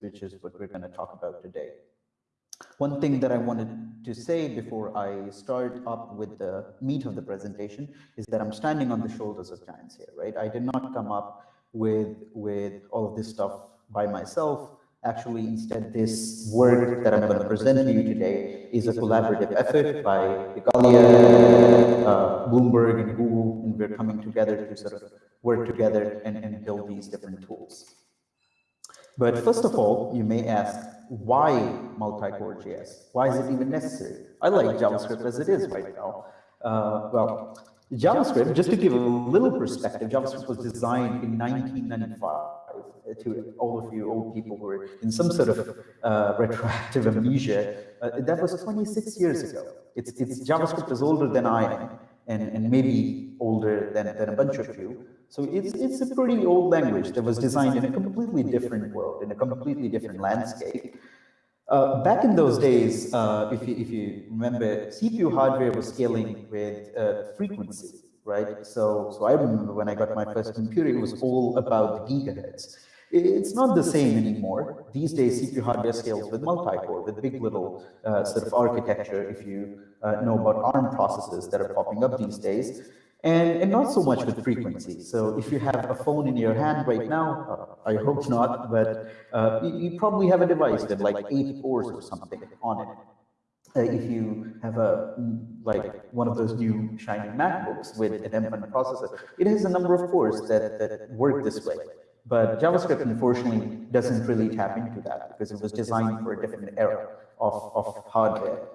which is what we're going to talk about today. One thing that I wanted to say before I start up with the meat of the presentation is that I'm standing on the shoulders of giants here, right? I did not come up with, with all of this stuff by myself. Actually, instead, this work that I'm going to present to you today is a collaborative effort by Igalia, uh, Bloomberg, and Google, and we're coming together to sort of work together and, and build these different tools. But first of all, you may ask, why multi-core JS? Why is it even necessary? I like JavaScript as it is right now. Uh, well, JavaScript, just to give a little perspective, JavaScript was designed in 1995 to all of you old people who are in some sort of uh, retroactive amnesia. Uh, that was 26 years ago. It's, it's JavaScript is older than I am, and, and maybe older than, than a bunch of you. So it's, it's a pretty old language that was designed in a completely different world, in a completely different landscape. Uh, back in those days, uh, if, you, if you remember, CPU hardware was scaling with uh, frequency, right? So, so I remember when I got my first computer, it was all about the gigahertz. It's not the same anymore. These days, CPU hardware scales with multi-core, with big little uh, sort of architecture, if you uh, know about ARM processes that are popping up these days and, and not so much with frequency. So if you have a phone in your hand right now, uh, I hope not, but uh, you, you, probably have a device with like eight cores or something on it. Uh, if you have a like one of those new shiny MacBooks with an M1 processor, it has a number of cores that, that work this way. But JavaScript, unfortunately, doesn't really tap into that because it was designed for a different era of, of hardware.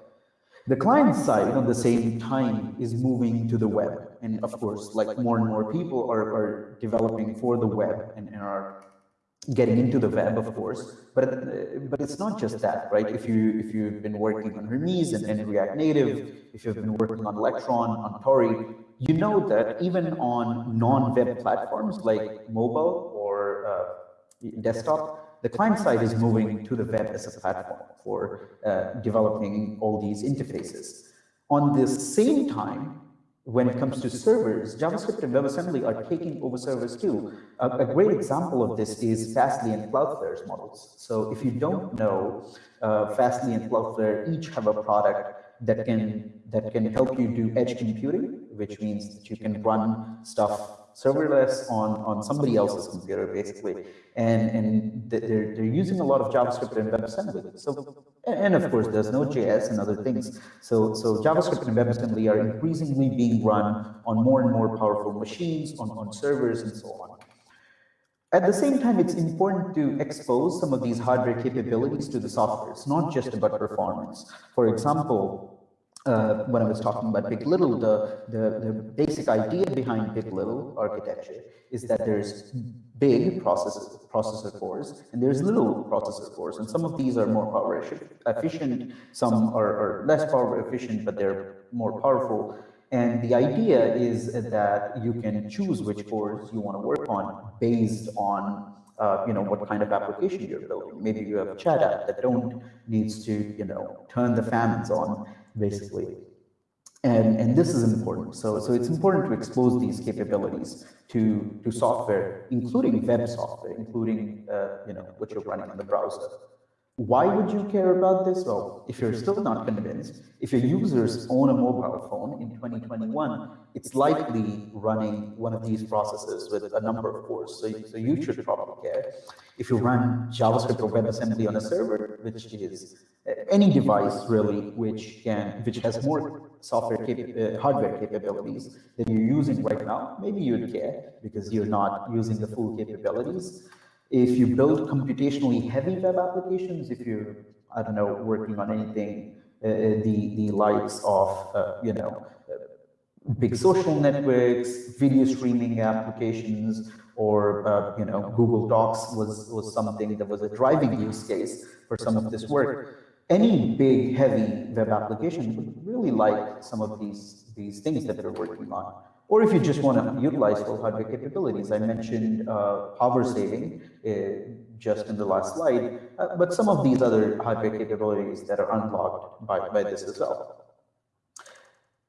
The client side, at the same time, is moving to the web. And of course, like more and more people are, are developing for the web and, and are getting into the web, of course. But but it's not just that, right? If you if you've been working on Hermes and, and React Native, if you've been working on Electron, on Tauri, you know that even on non-web platforms like mobile or uh, desktop, the client side is moving to the web as a platform for uh, developing all these interfaces. On the same time, when it comes to servers, JavaScript and WebAssembly are taking over servers too. A, a great example of this is Fastly and Cloudflare's models. So if you don't know, uh, Fastly and Cloudflare each have a product that can that can help you do edge computing, which means that you can run stuff serverless on, on somebody else's computer, basically. And, and they're, they're using a lot of JavaScript and WebAssembly. So, and of course, there's Node.js and other things. So, so JavaScript and WebAssembly are increasingly being run on more and more powerful machines, on, on servers, and so on. At the same time, it's important to expose some of these hardware capabilities to the software. It's not just about performance. For example, uh, when I was talking about Big Little, the, the, the, basic idea behind Big Little architecture is that there's big processor, processor cores and there's little processor cores. And some of these are more power efficient, some are, are less power efficient, but they're more powerful. And the idea is that you can choose which cores you want to work on based on uh, you know, what kind of application you're building. Maybe you have a chat app that don't needs to, you know, turn the fans on basically. And, and this is important. So, so it's important to expose these capabilities to, to software, including web software, including uh, you know, what you're running in the browser. Why would you care about this? Well, if you're still not convinced, if your users own a mobile phone in 2021, it's likely running one of these processes with a number of cores. So, so you should probably care. If you run JavaScript or WebAssembly on a server, which is any device really which can which has more software uh, hardware capabilities than you're using right now, maybe you'd care because you're not using the full capabilities. If you build computationally heavy web applications, if you're, I don't know, working on anything, uh, uh, the, the likes of, uh, you know, uh, big social networks, video streaming applications, or, uh, you know, Google Docs was, was something that was a driving use case for some of this work. Any big, heavy web application would really like some of these, these things that they're working on. Or if you just want to utilize full hardware capabilities, I mentioned uh, power saving uh, just in the last slide, uh, but some of these other hardware capabilities that are unlocked by, by this as well.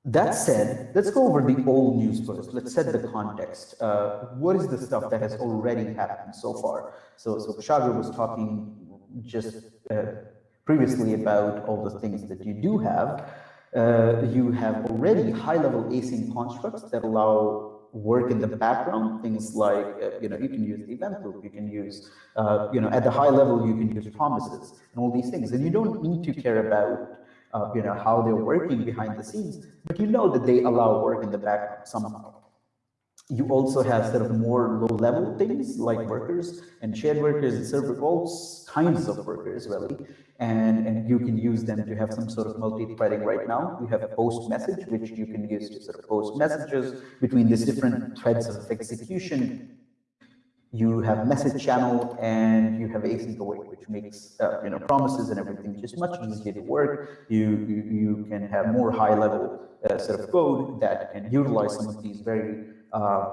That said, let's go over the old news first. Let's set the context. Uh, what is the stuff that has already happened so far? So, so Bashagr was talking just uh, previously about all the things that you do have, uh, you have already high-level async constructs that allow work in the background, things like, uh, you know, you can use the event loop, you can use, uh, you know, at the high level, you can use promises and all these things. And you don't need to care about, uh, you know, how they're working behind the scenes, but you know that they allow work in the background somehow. You also have sort of more low-level things like workers and shared workers and server all kinds of workers, really and, and you can use them to have some sort of multi-threading right now. We have a post message, which you can use to sort of post messages between these different threads of execution. You have message channel and you have async await, which makes uh, you know promises and everything just much easier to work. You you, you can have more high level uh, sort of code that can utilize some of these very uh,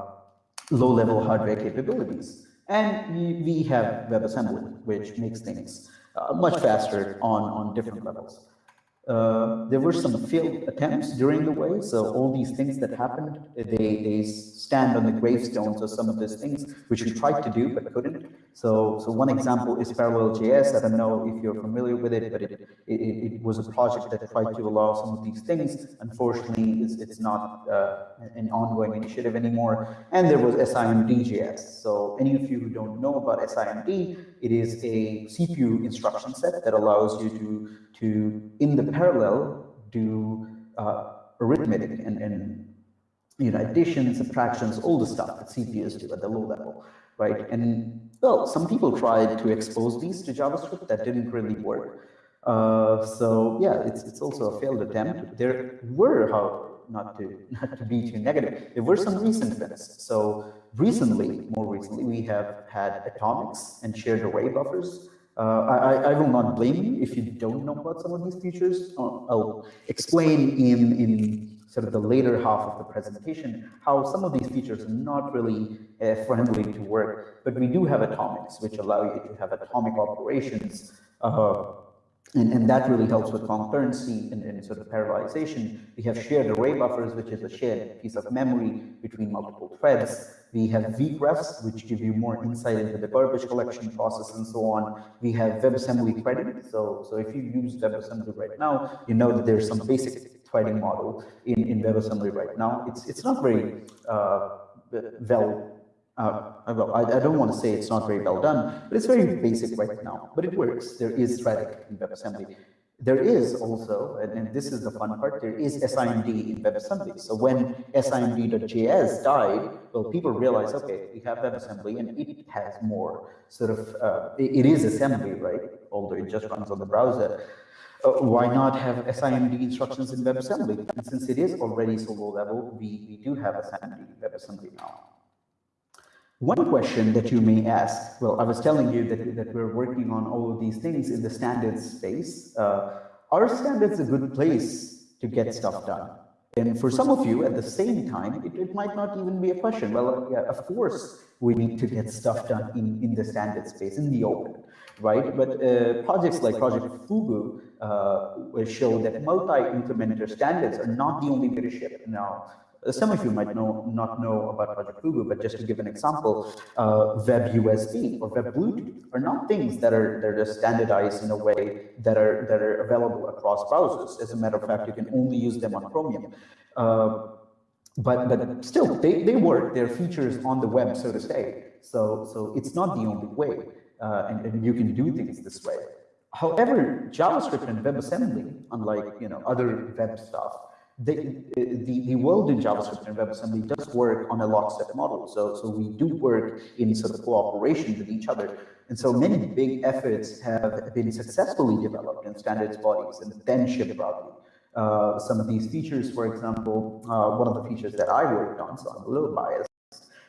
low level hardware capabilities. And we, we have WebAssembly, which makes things uh, much faster on, on different levels. Uh, there were some failed attempts during the way, so all these things that happened, they, they stand on the gravestones of some of these things, which we tried to do but couldn't. So, so one example is Parallel.js. I don't know if you're familiar with it, but it, it, it was a project that tried to allow some of these things. Unfortunately, it's, it's not uh, an ongoing initiative anymore. And there was SIMD.js. So any of you who don't know about SIMD, it is a CPU instruction set that allows you to to, in the parallel, do uh, arithmetic and, and you know, addition, subtractions, all the stuff that CPUs do at the low level, right? And well, some people tried to expose these to JavaScript that didn't really work. Uh, so yeah, it's it's also a failed attempt. There were, how not to not to be too negative, there were some recent wins. So recently, more recently, we have had atomics and shared array buffers uh, I, I, will not blame you if you don't know about some of these features. Uh, I'll explain in, in sort of the later half of the presentation how some of these features are not really uh, friendly to work, but we do have atomics, which allow you to have atomic operations uh, and, and that really helps with concurrency and, and sort of parallelization. We have shared array buffers, which is a shared piece of memory between multiple threads. We have WeakRefs, which give you more insight into the garbage collection process and so on. We have WebAssembly threading. So, so if you use WebAssembly right now, you know that there's some basic threading model in, in WebAssembly right now. It's, it's not very uh, well uh, well, I, I, don't want to say it's not very well done, but it's very basic right now. But it works. There is threading in WebAssembly. There is also, and, and this is the fun part, there is SIMD in WebAssembly. So when SIMD.js died, well, people realized, okay, we have WebAssembly and it has more sort of, uh, it, it is assembly, right? Although it just runs on the browser. Uh, why not have SIMD instructions in WebAssembly? And since it is already so low level, we, we do have SIMD WebAssembly now. One question that you may ask, well, I was telling you that, that we're working on all of these things in the standards space. Uh, are standards a good place to get stuff done? And for some of you, at the same time, it, it might not even be a question. Well, yeah, of course, we need to get stuff done in, in the standard space, in the open, right? But uh, projects like Project Fugu uh, show that multi-implementer standards are not the only way to ship. Now, some of you might know, not know about Project Fugu, but just to give an example, uh, Web USB or Web Bluetooth are not things that are that are standardized in a way that are that are available across browsers. As a matter of fact, you can only use them on Chromium. Uh, but but still, they, they work. They're features on the web, so to say. So so it's not the only way, uh, and, and you can do things this way. However, JavaScript and WebAssembly, unlike you know other web stuff, the, the, the world in JavaScript and WebAssembly does work on a lockstep model. So, so we do work in sort of cooperation with each other. And so many big efforts have been successfully developed in standards bodies and then shipped broadly. Uh, some of these features, for example, uh, one of the features that I worked on, so I'm a little biased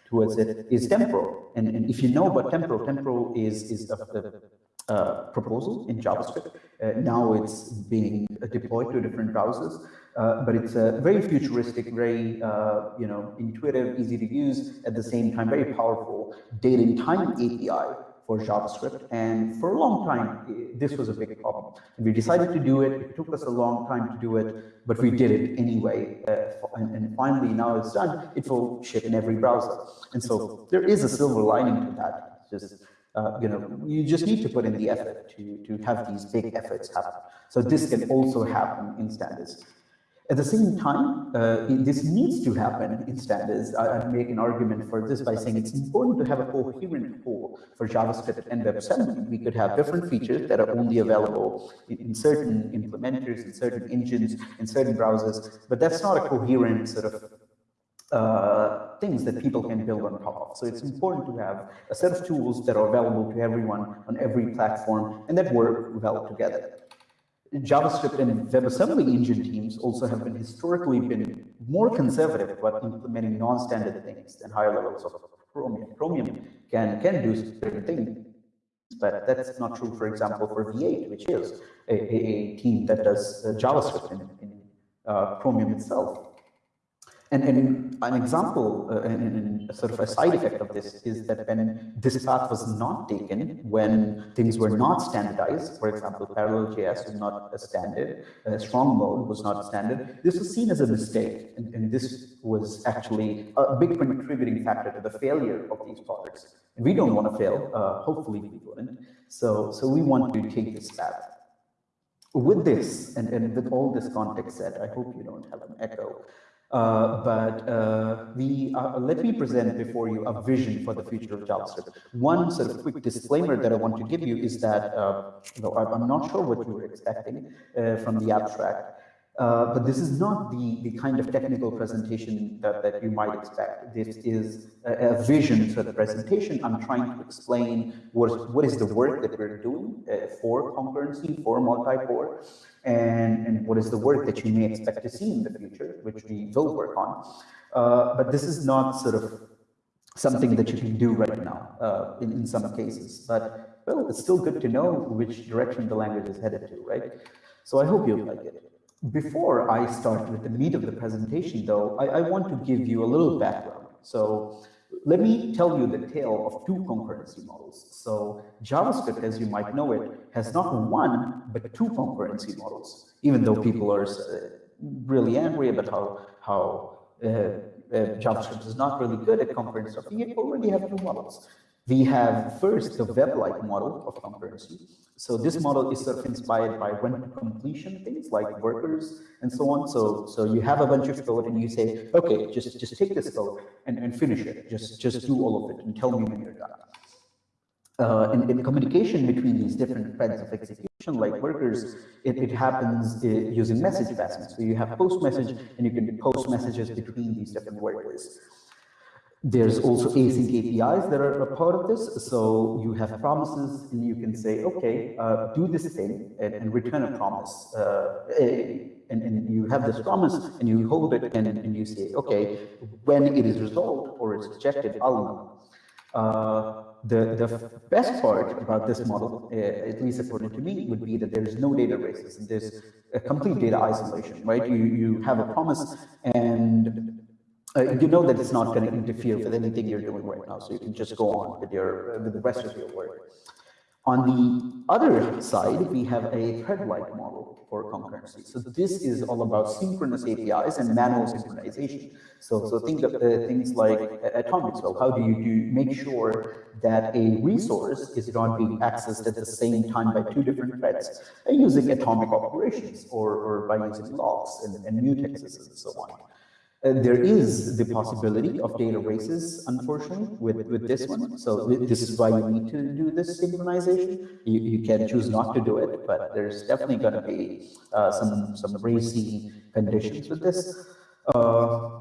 towards it, is temporal. And, and if you know about temporal, temporal is, is the, the uh, proposal in JavaScript. Uh, now it's being deployed to different browsers. Uh, but it's a very futuristic, very uh, you know intuitive, easy to use, at the same time very powerful date and time API for JavaScript. And for a long time, this was a big problem. We decided to do it. It took us a long time to do it, but we did it anyway. Uh, and, and, finally, now it's done. It will ship in every browser. And so there is a silver lining to that. Just uh, you know, you just need to put in the effort to, to have these big efforts happen. So this can also happen in standards. At the same time, uh, this needs to happen in standards. I, I make an argument for this by saying it's important to have a coherent core for JavaScript and WebAssembly. We could have different features that are only available in certain implementers, in certain engines, in certain browsers, but that's not a coherent sort of uh, things that people can build on top of. So it's important to have a set of tools that are available to everyone on every platform and that work well together. JavaScript and WebAssembly engine teams also have been historically been more conservative about implementing non-standard things than higher levels of Chromium. Chromium can, can do certain things, but that's not true, for example, for V8, which is a, a, a team that does uh, JavaScript in, in uh, Chromium itself. And, and an example, uh, and, and, sort of a side effect of this is that when this path was not taken, when things were not standardized, for example, Parallel.js was not a standard, uh, strong mode was not a standard, this was seen as a mistake. And, and this was actually a big contributing factor to the failure of these products. And we don't want to fail, uh, hopefully we wouldn't. So, so we want to take this path. With this, and, and with all this context set, I hope you don't have an echo. Uh, but uh, we uh, let me present before you a vision for the future of JavaScript. One sort of quick disclaimer that I want to give you is that uh, you I'm not sure what you were expecting uh, from the abstract. Uh, but this is not the, the kind of technical presentation that, that you might expect. This is a, a vision for the presentation. I'm trying to explain what, what is the work that we're doing uh, for concurrency, for multi-core, and, and what is the work that you may expect to see in the future, which we will work on. Uh, but this is not sort of something that you can do right now uh, in, in some cases. But, well, it's still good to know which direction the language is headed to, right? So I hope you like it. Before I start with the meat of the presentation, though, I, I, want to give you a little background. So let me tell you the tale of two concurrency models. So JavaScript, as you might know it, has not one, but two concurrency models, even though people are uh, really angry about how, how uh, uh, JavaScript is not really good at concurrency. you already have two models. We have first the web-like model of concurrency. So this model is sort of inspired by when completion things like workers and so on. So so you have a bunch of code and you say, okay, just just take this code and, and finish it. Just just do all of it and tell me when you're done. Uh, in, in communication between these different threads of execution, like workers, it, it happens uh, using message passing. So you have post message and you can post messages between these different workers. There's also async APIs that are a part of this. So you have promises and you can say, okay, uh, do this thing and, and return a promise. Uh, and, and, you have this promise and you hold it and, and you say, okay, when it is resolved or it's rejected, I'll know. Uh, the, the best part about this model, uh, at least according to me, would be that there's no data races. There's a complete data isolation, right? You, you have a promise and uh, you know that it's not going to interfere with anything you're doing right now, so you can just go on with your with the rest of your work. On the other side, we have a thread-like model for concurrency. So this is all about synchronous APIs and manual synchronization. So, so think of uh, things like atomics. Well, how do you do make sure that a resource is not being accessed at the same time by two different threads uh, using atomic operations or, or by using locks and, and mutexes and so on. Uh, there is the possibility of data races, unfortunately, with, with this one. So this is why you need to do this synchronization. You, you can choose not to do it, but there's definitely going to be uh, some, some racy conditions with this. Uh,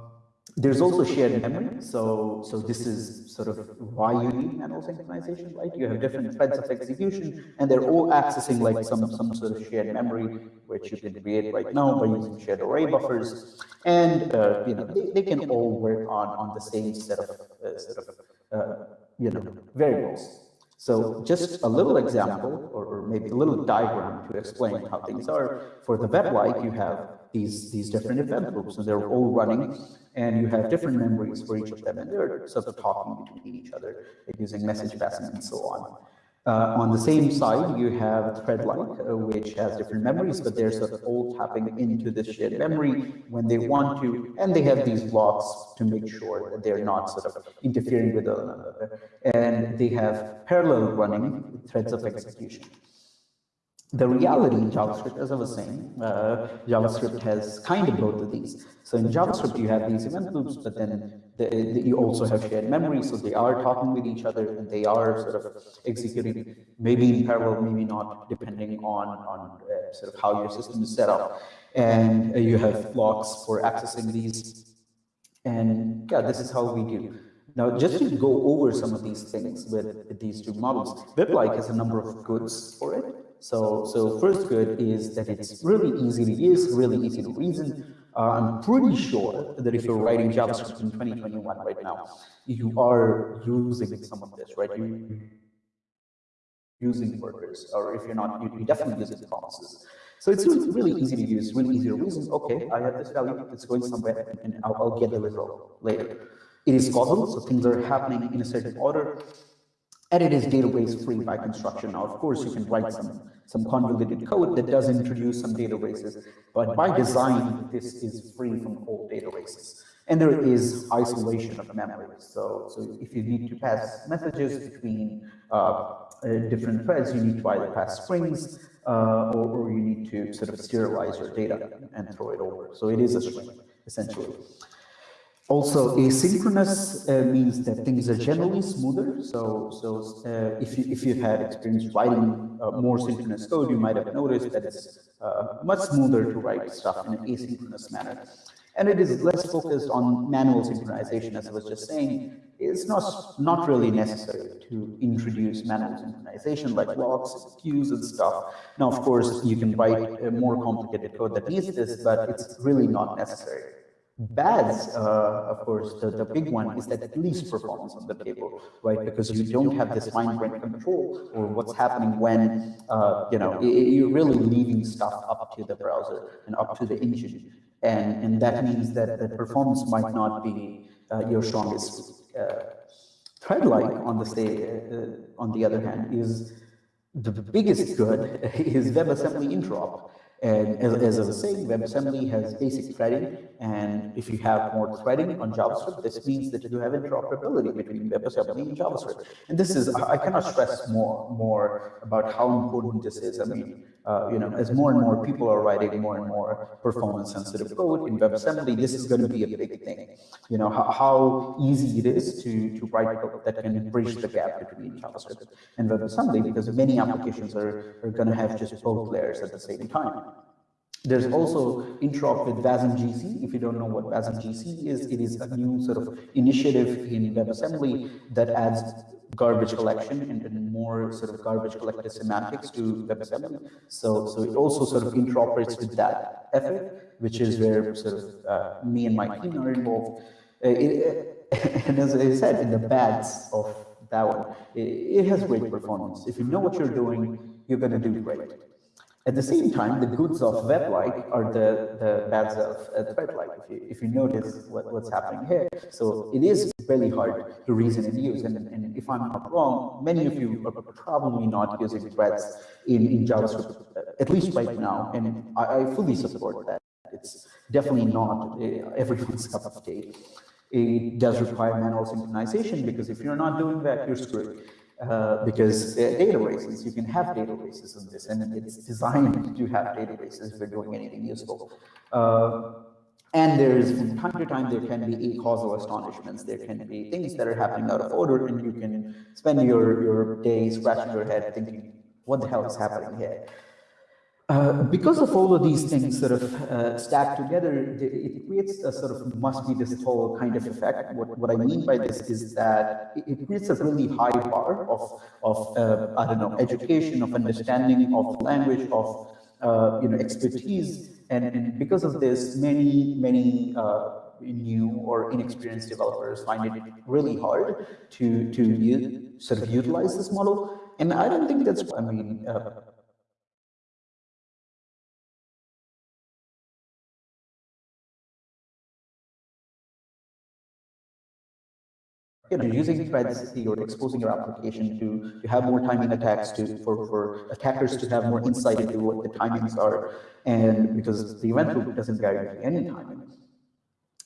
there's also shared memory. So, so this is sort of why you need manual synchronization, right? You have different threads of execution, and they're all accessing like some, some sort of shared memory, which you can create right now by using shared array buffers. And, uh, you know, they, they, can all work on, on the same set of, uh, set of uh, you know, variables. So just a little example, or, or, maybe a little diagram to explain how things are. For the web-like, you have these, these different event groups, and they're all running, and you have different memories for each of them, and they're sort of talking between each other, using message passing and so on. Uh, on the same side, you have thread-like, uh, which has different memories, but they're sort of all tapping into this shared memory when they want to, and they have these blocks to make sure that they're not sort of interfering with one another. And they have parallel running threads of execution. The reality in JavaScript, as I was saying, uh, JavaScript has kind of both of these. So in JavaScript, you have these event loops, but then the, the, you also have shared memory, so they are talking with each other and they are sort of executing maybe in parallel, maybe not, depending on, on uh, sort of how your system is set up. And uh, you have blocks for accessing these. And yeah, this is how we do. Now, just to go over some of these things with, these two models, WebLike has a number of goods for it. So, so first good is that it's really easy to use, really easy to reason. Uh, I'm pretty sure that if you're writing JavaScript in 2021 right now, you are using some of this, right? You using workers, or if you're not, you're definitely using promises. So it's really, really easy to use, really easy to reason. Okay, I have this value, it's going somewhere, and I'll, I'll get the result later. It is causal, so things are happening in a certain order and it is data race free by construction. Now, of course, you can write some, some convoluted code that does introduce some data races, but by design, this is free from all data races. And there is isolation of memory. So, so if you need to pass messages between uh, uh, different threads, you need to either pass strings uh, or, or you need to sort of serialize your data and throw it over. So it is a string, essentially. Also, asynchronous uh, means that things are generally smoother. So, so uh, if you if you've had experience writing uh, more synchronous code, you might have noticed that it's uh, much smoother to write stuff in an asynchronous manner. And it is less focused on manual synchronization, as I was just saying. It's not not really necessary to introduce manual synchronization like locks, queues, and stuff. Now, of course, you can write more complicated code that needs this, but it's really not necessary. Bads, uh, of course, the, the big one is that at least performance on the table, right? Because you don't have this fine-grained control or what's happening when, uh, you know, you're really leaving stuff up to the browser and up to the engine. And, and that means that the performance might not be uh, your strongest uh, thread-like on the stay, uh, on the other hand, is the biggest good is WebAssembly interop. And as, as I was saying, WebAssembly has basic threading, and if you have more threading on JavaScript, this means that you have interoperability between WebAssembly and JavaScript. And this is, I cannot stress more, more about how important this is. I mean, uh, you know, as more and more people are writing more and more performance-sensitive code in WebAssembly, this is going to be a big thing. You know, how, how easy it is to, to write code that can bridge the gap between JavaScript and WebAssembly, because many applications are, are going to have just both layers at the same time. There's also interop with WASM GC. If you don't know what WASM GC is, it is a new sort of initiative in WebAssembly that adds garbage collection and, and, more sort of garbage collector semantics to WebAssembly. So, so it also sort of interoperates with that effort, which is where sort of uh, me and my team are involved. Uh, and as I said, in the bads of that one, it, it has great performance. If you know what you're doing, you're going to do great. At the same time, the goods of web-like are the, the bads of uh, thread-like, if you, if you notice what, what's happening here. So it is really hard to reason and use. And, and if I'm not wrong, many of you are probably not using threads in, in JavaScript, at least right now. And I, I fully support that. It's definitely not uh, everyone's cup of tea. It does require manual synchronization because if you're not doing that, you're screwed. Uh, because uh, data races, you can have data races in this, and it's designed to have data races if you're doing anything useful. Uh, and there's, from time to time, there can be causal astonishments. There can be things that are happening out of order, and you can spend your, your day scratching your head thinking, what the hell is happening here? Uh, because of all of these things sort of uh, stacked together, it creates a sort of must be this whole kind of effect. What, what I mean by this is that it, creates a really high bar of, of uh, I don't know, education, of understanding, of language, of uh, you know, expertise. And, and, because of this, many, many uh, new or inexperienced developers find it really hard to, to sort of utilize this model. And I don't think that's, I mean, you know, using threads, you're exposing your application to, to have more timing attacks, to for, for attackers to have more insight into what the timings are, and because the event loop doesn't guarantee any timing.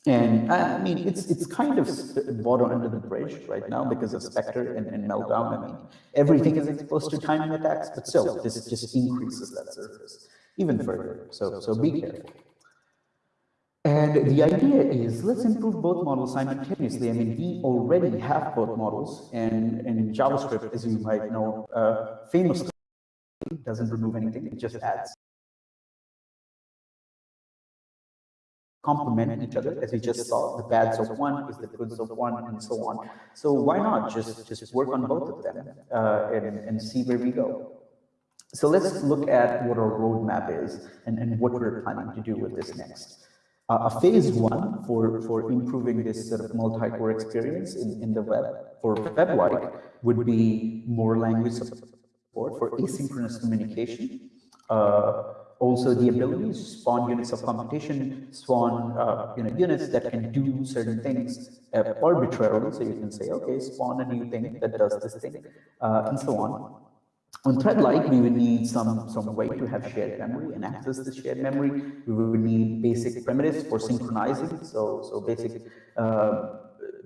And I mean, it's it's kind of water under the bridge right now because of Spectre and, and Meltdown. I mean, everything is exposed to timing attacks, but still, this just increases that surface even further. So so be careful. And the idea is let's improve both models simultaneously. I mean, we already have both models, and, and JavaScript, as you might know, uh, famously doesn't remove anything, it just adds. complement each other, as we just saw, the bads of one is the goods of one, and so on. So why not just, just work on both of them uh, and, and see where we go? So let's look at what our roadmap is and, and what we're planning to do with this next. Uh, a phase one for, for improving this sort of multi-core experience in, in the web for web-like would be more language support for asynchronous communication. Uh, also the ability to spawn units of computation, spawn uh, you know, units that can do certain things uh, arbitrarily. So you can say, okay, spawn a new thing that does this thing, uh, and so on. On thread-like, we would need some, some way to have shared memory and access the shared memory. We would need basic primitives for synchronizing, so, so basic uh,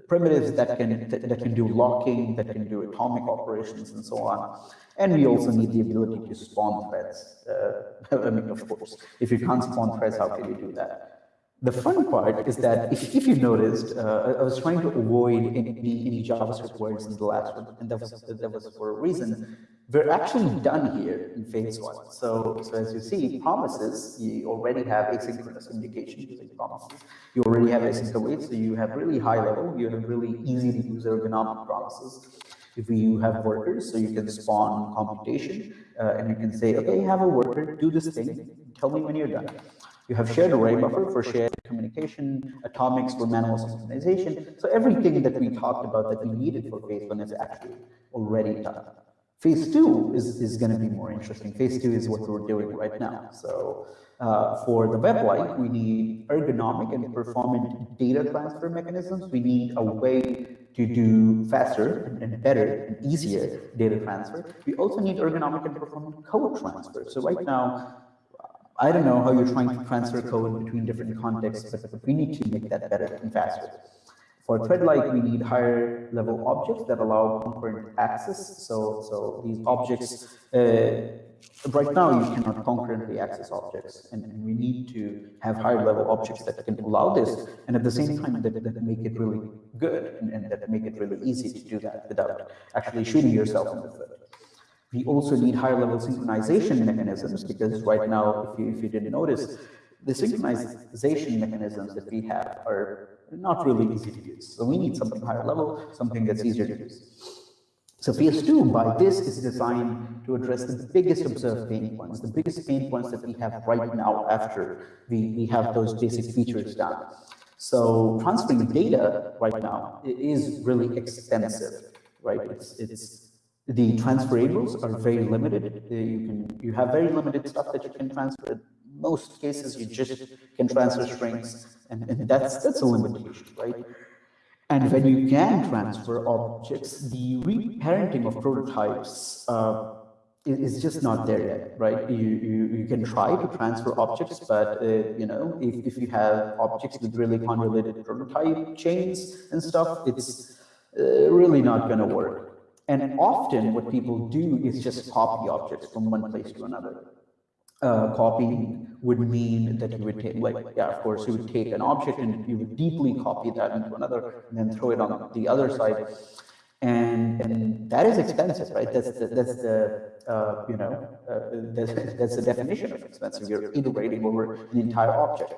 primitives that can, that, that, can do locking, that can do atomic operations, and so on. And we also need the ability to spawn threads. Uh, I mean, of course, if you can't spawn threads, how can you do that? The fun part is that if, if you noticed, uh, I was trying to avoid any, any JavaScript words in the last one, and that was, that was for a reason. We're actually done here in phase one. So, so as you see, promises, you already have asynchronous communication using promises. You already have async await, so you have really high level, you have really easy to use ergonomic promises. If you have workers, so you can spawn computation, uh, and you can say, okay, have a worker, do this thing, tell me when you're done. You have shared array buffer for shared communication, atomics for manual synchronization. So everything that we talked about that we needed for phase one is actually already done. Phase two is, is going to be more interesting. Phase two is what we're doing right now. So uh, for the web-like, we need ergonomic and performant data transfer mechanisms. We need a way to do faster and better and easier data transfer. We also need ergonomic and performant code transfer. So right now, I don't know how you're trying to transfer code between different contexts, but we need to make that better and faster. For thread-like, we need higher level objects that allow concurrent access. So, so these objects, uh, right now you cannot concurrently access objects, and, and, we need to have higher level objects that can allow this, and at the same time that, that make it really good and, and that make it really easy to do that without actually shooting yourself in the foot. We also need higher level synchronization mechanisms because right now, if you, if you didn't notice, the synchronization mechanisms that we have are not really easy to use. So we need something higher level, something that's easier to use. So PS2 by this is designed to address the biggest observed pain points, the biggest pain points that we have right now after we, we have those basic features done. So transferring data right now is really expensive, right? It's, it's the transferables are very limited. Uh, you can you have very limited stuff that you can transfer. In most cases, you just can transfer strings, and, and that's that's a limitation, right? And when you can transfer objects, the reparenting of prototypes uh, is just not there yet, right? You, you, you can try to transfer objects, but uh, you know, if, if you have objects with really convoluted prototype chains and stuff, it's uh, really not going to work. And often what people do is just copy objects from one place to another. Uh, copying would mean that you would take, like, yeah, of course, you would take an object and you would deeply copy that into another and then throw it on the other side. And, and that is expensive, right? That's the, that's the uh, you know, uh, that's, that's the definition of expensive. You're iterating over an entire object.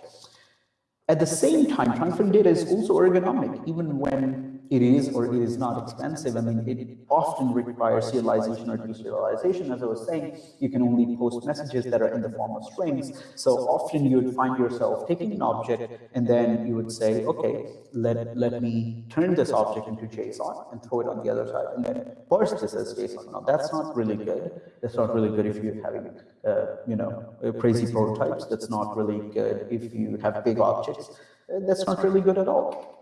At the same time, transferring data is also ergonomic, even when it is or it is not expensive. I mean, it often requires serialization or deserialization. As I was saying, you can only post messages that are in the form of strings. So often you would find yourself taking an object and then you would say, okay, let, let me turn this object into JSON and throw it on the other side and then parse this as JSON. Now that's not really good. That's not really good if you're having, uh, you know, crazy prototypes. That's not really good if you have big objects. That's not really good at all.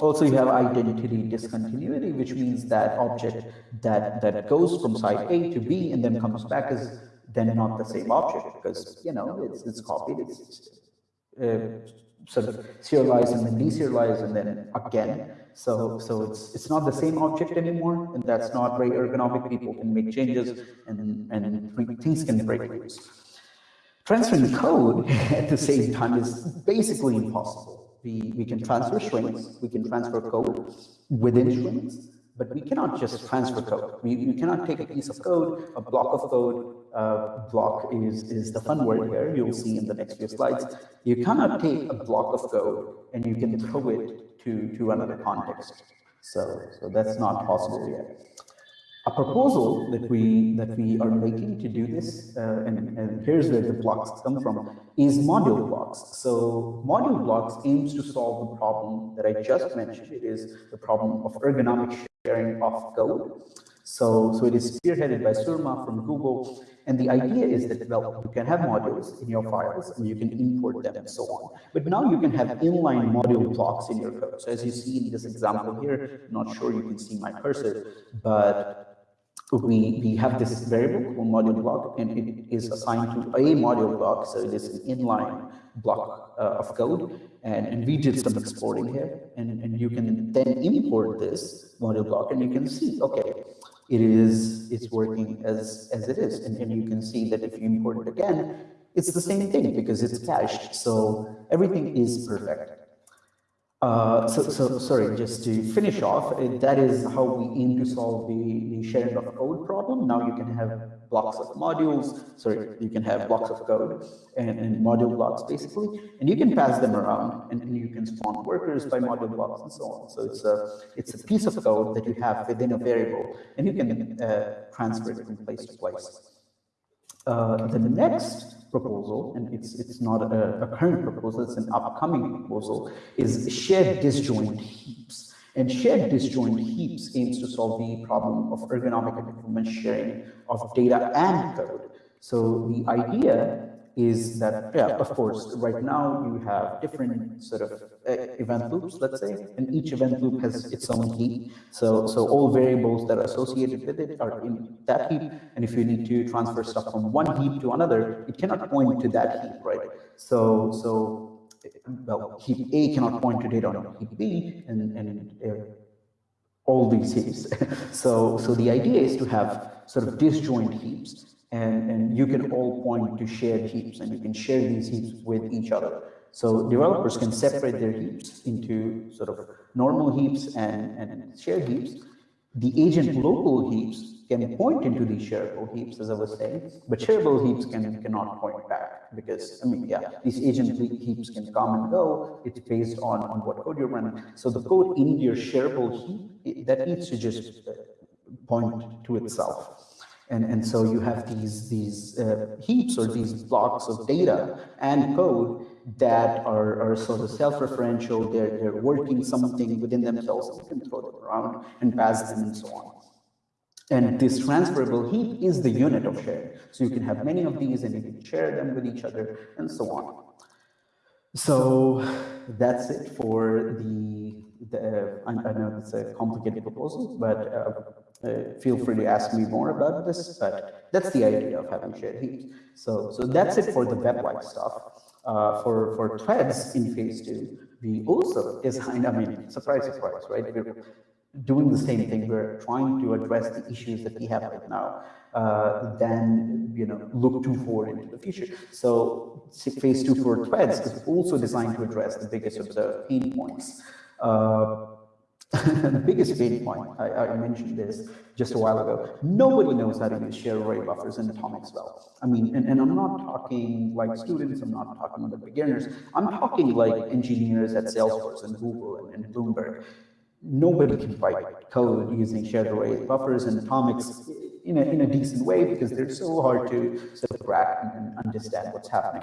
Also, you have identity discontinuity, which means that object that, that goes from side A to B and then comes back is then not the same object because, you know, it's, it's copied, it's uh, sort of serialized and then deserialized and then again. So, so it's, it's not the same object anymore, and that's not very ergonomic. People can make changes and, and things can break loose. Transferring code at the same time is basically impossible we, we can transfer strings, we can transfer code within strings, but we cannot just transfer code. We, we cannot take a piece of code, a block of code, uh, block is, is the fun word here, you'll see in the next few slides. You cannot take a block of code and you can throw it to, to another context. So, so that's not possible yet a proposal that we that we are making to do this, uh, and, and, here's where the blocks come from, is module blocks. So module blocks aims to solve the problem that I just mentioned. It is the problem of ergonomic sharing of code. So, so it is spearheaded by Surma from Google. And the idea is that, well, you can have modules in your files and you can import them and so on. But now you can have inline module blocks in your code. So as you see in this example here, I'm not sure you can see my cursor, but we, we have this variable called module block, and it is assigned to a module block, so it is an inline block uh, of code, and, and we did some exporting here, and, and you can then import this module block, and you can see, okay, it is it's working as as it is, and, and you can see that if you import it again, it's the same thing because it's cached, so everything is perfect. Uh, so, so, sorry, just to finish off, uh, that is how we aim to solve the, the sharing of code problem. Now you can have blocks of modules, sorry, you can have blocks of code and, and module blocks basically, and you can pass them around and, and, you can spawn workers by module blocks and so on. So it's a, it's a piece of code that you have within a variable and you can uh, transfer it from place to place. Uh, the next proposal, and it's, it's not a, a current proposal, it's an upcoming proposal, is shared disjoint heaps. And shared disjoint heaps aims to solve the problem of ergonomic and performance sharing of data and code. So the idea is that, yeah, of course, right now you have different sort of uh, event loops, let's say, and each event loop has its own heap. So, so all variables that are associated with it are in that heap. And if you need to transfer stuff from one heap to another, it cannot point to that heap, right? So, so well, heap A cannot point to data on heap B, and, and uh, all these heaps. so, so the idea is to have sort of disjoint heaps and, and you can all point to shared heaps and you can share these heaps with each other. So developers can separate their heaps into sort of normal heaps and, and shared heaps. The agent local heaps can point into these shareable heaps, as I was saying, but shareable heaps can cannot point back because, I mean, yeah, these agent heaps can come and go. It's based on, on what code you're running. So the code in your shareable heap, that needs to just uh, point to itself. And, and so you have these, these uh, heaps or these blocks of data and code that are, are sort of self-referential, they're, they're working something within themselves, you can throw them around and pass them and so on. And this transferable heap is the unit of share. So you can have many of these and you can share them with each other and so on. So that's it for the, the uh, I, I, know it's a complicated proposal, but uh, uh, feel free to ask me more about this, but that's the idea of having shared heaps. So, so that's it for the web-like stuff. Uh, for, for threads in phase two, we also designed, I mean, surprise, surprise, right? We're doing the same thing. We're trying to address the issues that we have right now, uh, then, you know, look too forward into the future. So phase two for threads is also designed to address the biggest observed pain points. Uh, the biggest pain point, I, I, mentioned this just a while ago, nobody knows how to use shared array buffers in atomics well. I mean, and, and I'm not talking like students, I'm not talking about beginners, I'm talking like engineers at Salesforce and Google and, and Bloomberg. Nobody can write code using shared array buffers and atomics in a, in a decent way because they're so hard to sort and, and understand what's happening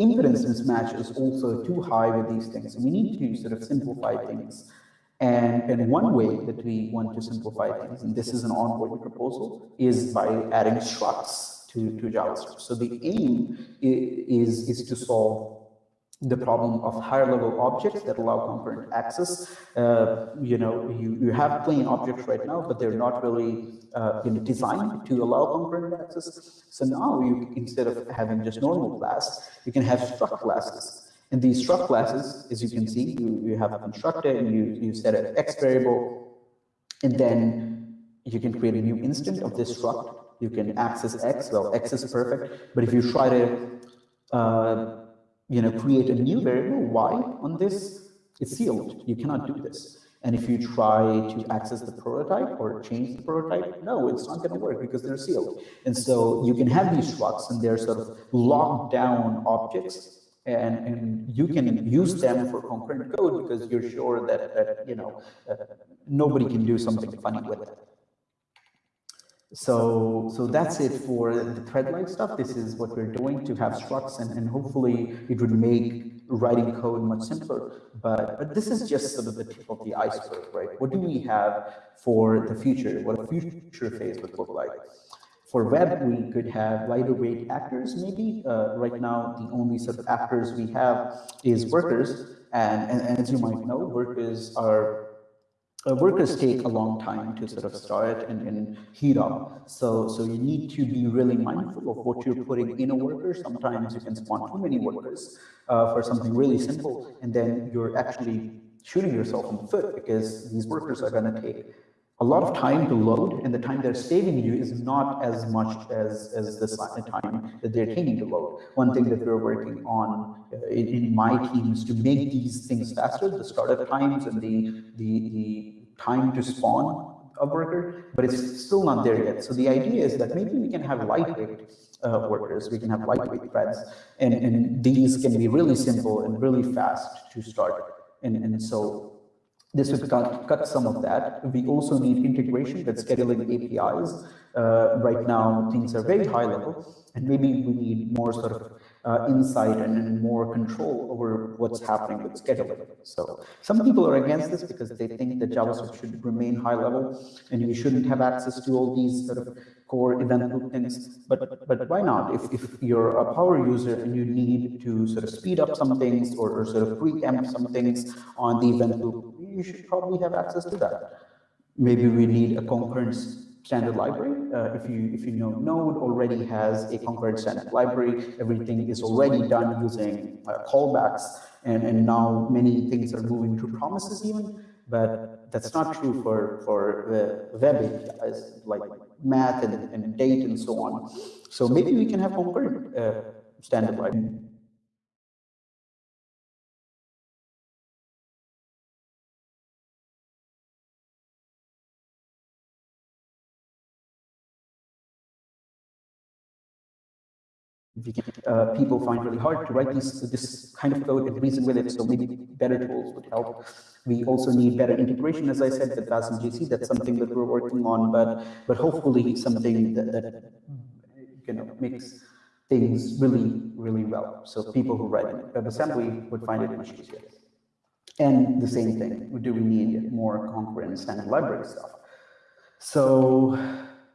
impedance mismatch is also too high with these things. We need to sort of simplify things and, and one way that we want to simplify things, and this is an ongoing proposal, is by adding structs to, to JavaScript. So the aim is, is to solve the problem of higher level objects that allow concurrent access. Uh, you know, you, you have plain objects right now, but they're not really uh, you know, designed to allow concurrent access. So now you, instead of having just normal class, you can have struct classes. And these struct classes, as you can see, you, you have a constructor and you, you set an X variable, and then you can create a new instant of this struct. You can access X, well, X is perfect, but if you try to uh, you know, create a new variable y on this, it's sealed. You cannot do this. And if you try to access the prototype or change the prototype, no, it's not going to work because they're sealed. And so you can have these structs and they're sort of locked down objects and, and you can use them for concurrent code because you're sure that, that you know, uh, nobody can do something funny with it. So, so that's it for the thread-like stuff. This is what we're doing to have structs and, and hopefully it would make writing code much simpler. But, but this is just sort of the tip of the iceberg, right? What do we have for the future? What a future phase would look like? For web, we could have lighter weight actors, maybe. Uh, right now, the only sort of actors we have is workers. And, and, and as you might know, workers are uh, workers take a long time to sort of start and, and heat up. So, so you need to be really mindful of what you're putting in a worker. Sometimes you can spawn too many workers uh, for something really simple, and then you're actually shooting yourself in the foot because these workers are going to take a lot of time to load, and the time they're saving you is not as much as, as the time that they're taking to load. One thing that we're working on uh, in, in, my team is to make these things faster, the startup times and the, the, the time to spawn a worker, but it's still not there yet. So the idea is that maybe we can have lightweight uh, workers, we can have lightweight threads, and, and these can be really simple and really fast to start. And, and so this would cut, cut some of that. We also need integration with scheduling APIs. Uh, right now, things are very high level, and maybe we need more sort of uh, insight and, more control over what's happening with scheduling. So some people are against this because they think that JavaScript should remain high level and you shouldn't have access to all these sort of core event loop things. But but why not? If, if you're a power user and you need to sort of speed up some things or, or sort of preempt some things on the event loop, you should probably have access to that. Maybe we need a concurrence standard library. Uh, if you if you know Node already has a concurrent standard library, everything is already done using uh, callbacks, and and now many things are moving to promises even. But that's not true for for uh, web APIs like math and, and date and so on. So maybe we can have concurrent uh, standard library. Uh, people find really hard to write these, this kind of code and reason with it, so maybe better tools would help. We also need better integration, as I said, with WASM GC. That's something that we're working on, but but hopefully something that, that you know makes things really, really well. So people who write in WebAssembly would find it much easier. And the same thing, do we need more concurrent standard library stuff? So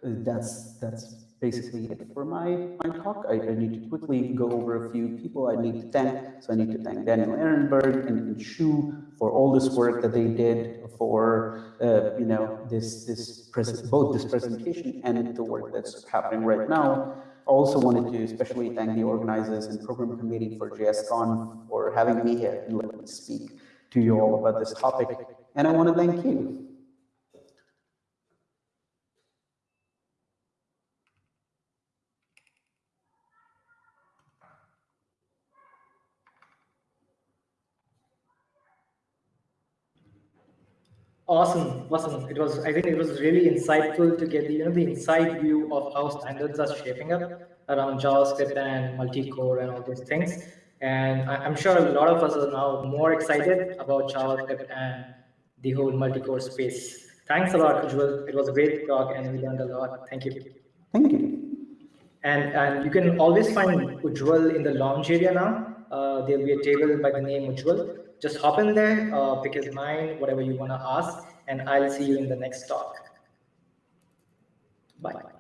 that's that's basically it for my, my talk. I, I, need to quickly go over a few people I need to thank. So I need to thank Daniel Ehrenberg and, and Shu for all this work that they did for, uh, you know, this, this both this presentation and the work that's happening right now. Also wanted to especially thank the organizers and program committee for JSCon for having me here and let me speak to you all about this topic. And I want to thank you. Awesome, awesome. It was, I think it was really insightful to get the, you know, the inside view of how standards are shaping up around JavaScript and multi-core and all those things. And I'm sure a lot of us are now more excited about JavaScript and the whole multi-core space. Thanks a lot, Ujjwal. It was a great talk and we learned a lot. Thank you. Thank you. And, and you can always find Ujjwal in the lounge area now. Uh, there'll be a table by the name Ujjwal just hop in there, uh, pick his mind, whatever you want to ask, and I'll see you in the next talk. Bye.